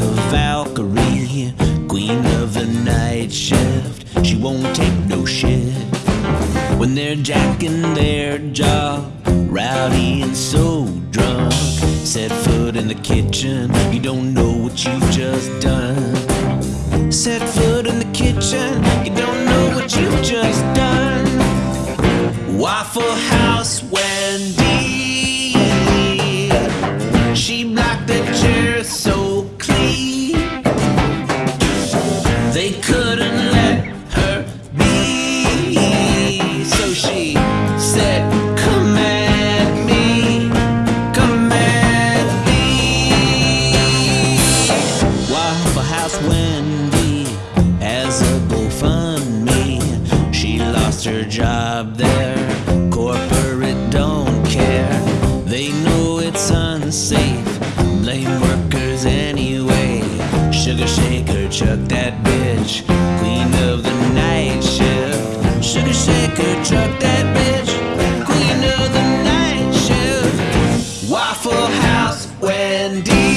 a Valkyrie, queen of the night shift. She won't take no shit when they're jacking their jaw, rowdy and so drunk. Set foot in the kitchen, you don't know what you've just done. Set foot in the kitchen, you don't know what you've just done. Waffle House Wendy, she said, Come at me, come at me. Waffle House Wendy has a GoFundMe. She lost her job there. Corporate don't care. They know it's unsafe. Blame workers anyway. Sugar shaker, chuck that bitch. Queen of the night shift. Sugar shaker, chuck that bitch. Queen of the night shift. Waffle House Wendy.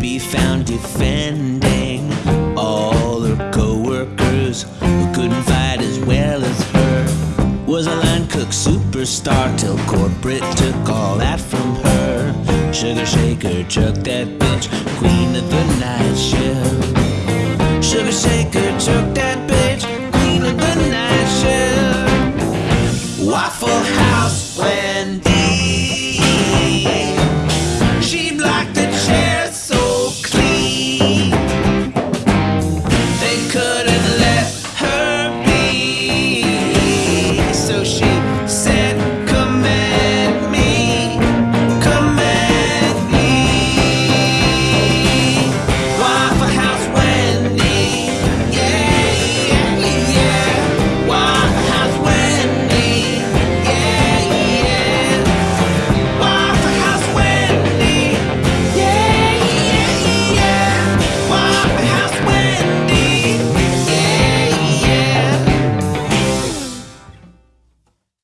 Be found defending all her co-workers who couldn't fight as well as her. Was a line cook superstar till corporate took all that from her. Sugar shaker, chuck that bitch, queen of the night shift.